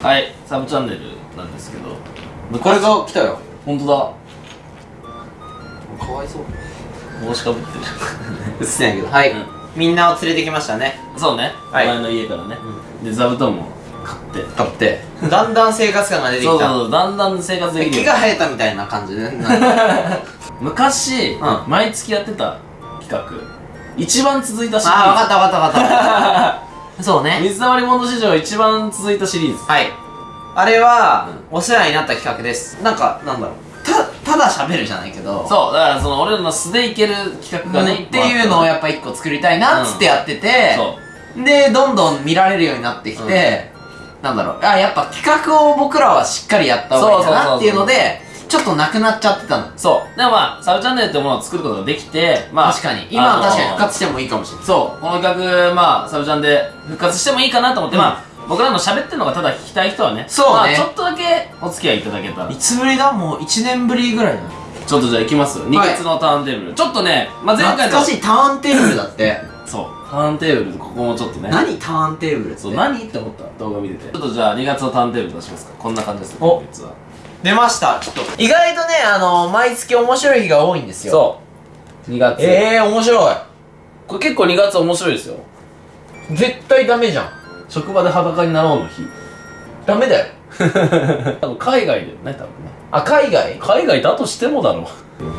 はいサブチャンネルなんですけど。これが来たよ。本当かわいそう。だ帽子かぶってる。うっせんやけど。はい、うん。みんなを連れてきましたね。そうね、はい。前の家からね、で座布団も買って。買って。だんだん生活感が出てきた。そうそうそうだんだん生活できる木が生えたみたいな感じで なんか。昔、うん。毎月やってた企画。一番続いたシリーズ。ああ分かった分かった分かったそうね。水溜りボンド史上一番続いたシリーズ。はい。あれは、お世話になった企画です。なんかなんだろう。たただ喋るじゃないけど。そうだからその俺らの素でいける企画がね、っていうのをやっぱ一個作りたいなっつってやってて、そう。でどんどん見られるようになってきて、なんだろう。あやっぱ企画を僕らはしっかりやった方がいいかなっていうのでちょっとなくなっちゃってたの。そう。でもまあサブチャンネルってものを作ることができてまあ確かに。今は確かに復活してもいいかもしれない。そう。この企画まあサブチャンで復活してもいいかなと思って、うん。まあ僕らの喋ってるのがただ聞きたい人はねそうね。まあ、ちょっとだけお付き合いいただけたら。いつぶりだもう1年ぶりぐらいだちょっとじゃあ行きます？2月のターンテーブル、ちょっとね、まあ、前回懐かしいターンテーブルだって。そう。ターンテーブルここもちょっとね。何ターンテーブルって？そう何って思った？動画見てて。ちょっとじゃあ2月のターンテーブル出しますか。こんな感じですねお。実は出ましたちょっと。意外とねあの毎月面白い日が多いんですよ。そう。2月。ええー、面白い。これ結構2月面白いですよ。絶対ダメじゃん。職場で裸になろうの日。ダメだよ。多分海外だよね多分ね。あ海外？海外だとしてもだろう。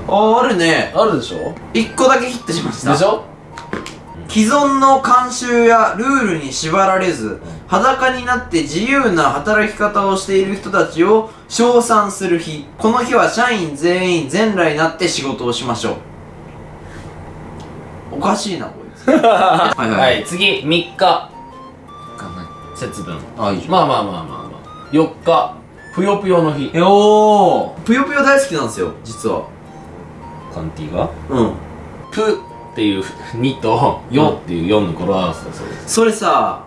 ああるね。あるでしょ？1個だけヒットしました。でしょ？既存の慣習やルールに縛られず、裸になって自由な働き方をしている人たちを称賛する日。この日は社員全員全裸になって仕事をしましょう。おかしいなこいつ。はいはい、次3日。節分。あいいじゃん。まあまあまあまあまあ。4日。ぷよぷよの日。えおー。ぷよぷよ大好きなんですよ実は。カンティが？うん。プっていう2とヨっていう4の語呂合わせだそうです。それさ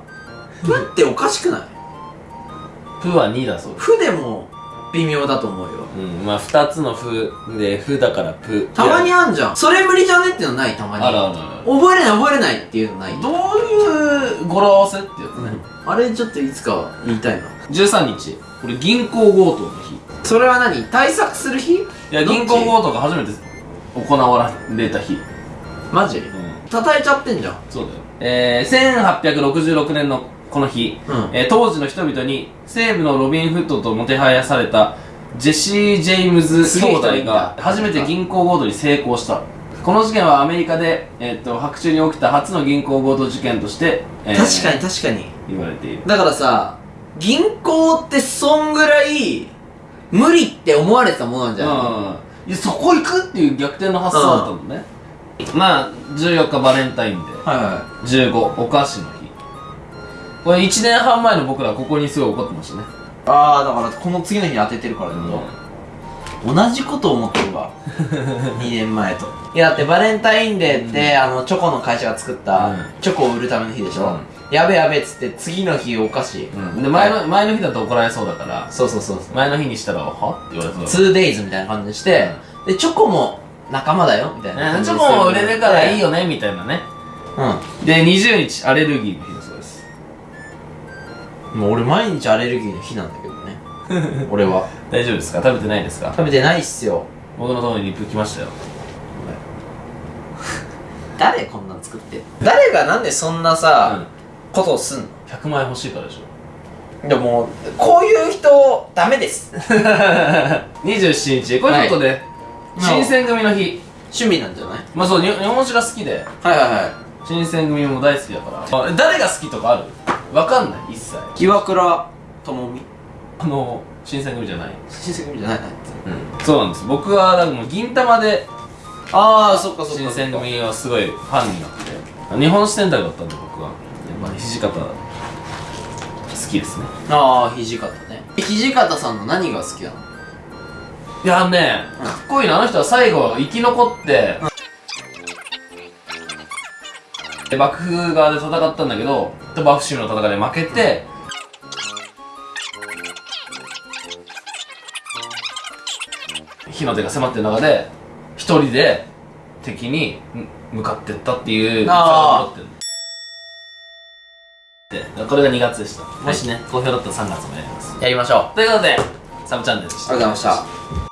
ふっておかしくない？プは2だそうです。ふでも微妙だと思うよ。うんまあ2つのフでフだからプたまにあんじゃん。それ無理じゃねっていうのないたまに。あるあるある。覚えれない覚えれないっていうのない。どういう語呂合わせってやつね、あれちょっといつか言いたいな。13日。これ銀行強盗の日。それは何？対策する日？いや銀行強盗が初めて行われた日マジ？うん。叩いちゃってんじゃん。そうだよ。えー、1866年のこの日、うん。えー当時の人々に西部のロビン・フットともてはやされたジェシー・ジェームズ兄弟が初めて銀行強盗に成功した。この事件はアメリカで、えー、と白昼に起きた初の銀行強盗事件として、えー確かに確かに。言われている。だからさ銀行ってそんぐらい無理って思われてたものなんじゃない？うん。いやそこ行くっていう逆転の発想だったのね、まあ14日バレンタインデーはいは15お菓子の日。これ1年半前の僕らここにすごい怒ってましたね。いああだからこの次の日に当ててるからだけど、同じこと思ってるわ。2年前と。いやだってバレンタインデーって、あのチョコの会社が作った、うん。チョコを売るための日でしょ、うん。やべやべっつって次の日お菓子、うん、で前の前の日だと怒られそうだからそうそうそう前の日にしたら「は?」って言われそう 2days みたいな感じにして、でチョコも仲間だよみたいなだチョ感じにコも売れるからいいよよねみたいなね。うで20日アレルギーの日だそうです。んもう俺毎日アレルギーの日なんだけどね。俺は。大丈夫ですか？食べてないですか？食べてないっすよ。僕のところにリップ来ましたよ。誰こんなん作って？誰がなんでそんなさ、ことをすんの？100万円欲しいからでしょ。でもこういう人ダメです。27日。これちょっとね、はい新選組の日。趣味なんじゃない？まあそうに日本酒が好きで。はいはいはい。新選組も大好きだから。あ誰が好きとかある？わかんない一切。岩倉智美？あの新選組じゃない。親戚じゃない？なうん。そうなんです。僕はだからもう銀魂でああそっかそっか新選組はすごいファンになって。日本史選択だったんで僕は。やっぱ土方好きですね。ああ土方ね。土方さんの何が好きなの？いやねかっこいいなあの人は最後生き残って、で幕府側で戦ったんだけど鳥羽伏見の戦いで負けて、火の手が迫ってる中で一人で敵にむ向かってったっていうあー。残ってる。これが2月でした、もしね好評だったら3月もやります。やりましょう。ということでサブチャンネルでした。ありがとうございました「